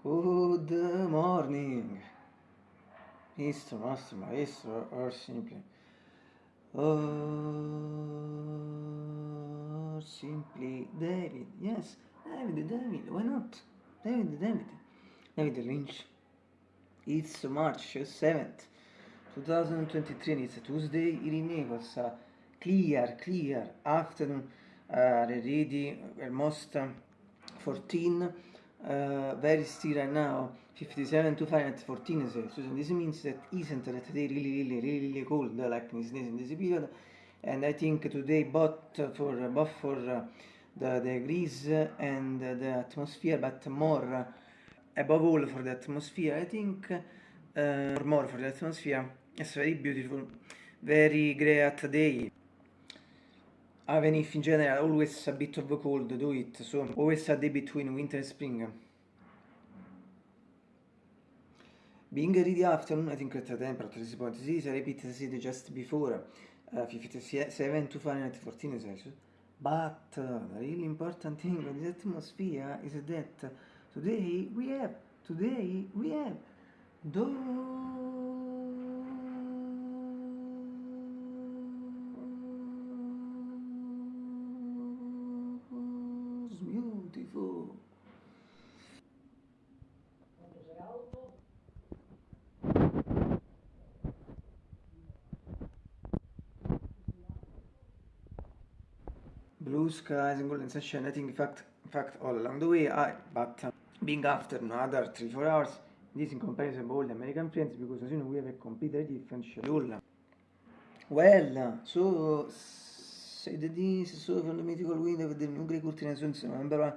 Good morning, Mr. Master Maestro, or simply, or simply David. Yes, David, David, why not? David, David, David Lynch. It's March 7th, 2023, and it's a Tuesday in Naples. Uh, clear, clear afternoon, uh, already almost um, 14 uh, very still right now? 57 to Fahrenheit 14 Celsius and this means that isn't that today really really really cold uh, like this in this period. And I think today both for both for uh, the degrees and the atmosphere but more above all for the atmosphere I think uh, more for the atmosphere. It's very beautiful. Very great day even if in general always a bit of a cold do it so always a day between winter and spring. Being early afternoon I think at the temperature is point this I repeat as it just before uh, 57 to Fahrenheit 14 Celsius but uh, the really important thing of this atmosphere is that today we have today we have those beautiful. Blue skies and golden sunshine, I think in fact, fact all along the way, I, but uh, being after another 3-4 hours, this in comparison with all the American friends, because as you know we have a completely different schedule. Well, so said this so from the mythical window with the new grey curtain and sunset November 1,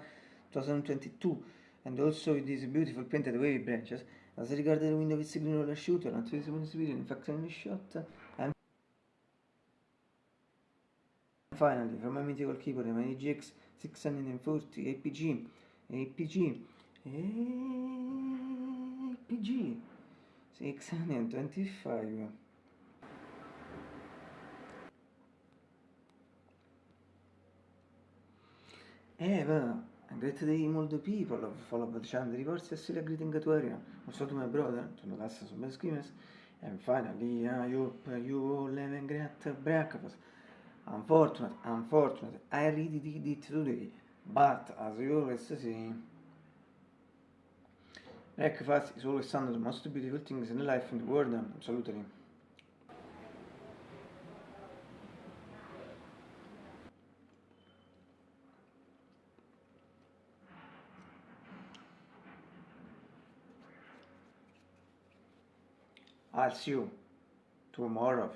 2022 and also with these beautiful painted wavy branches. As regards the window with green roller shooter, not visible in spirit, in fact in shot and finally from my mythical keyboard my GX 640 APG APG APG 625 Eh, well, great day all the people of follow the channel reports still a greeting to area. Also to my brother, to the last of screamers. And finally, I hope you all have a great breakfast. Unfortunate, unfortunate, I really did it today. But, as you always say, breakfast is always one of the most beautiful things in life in the world. Absolutely. I'll see you tomorrow.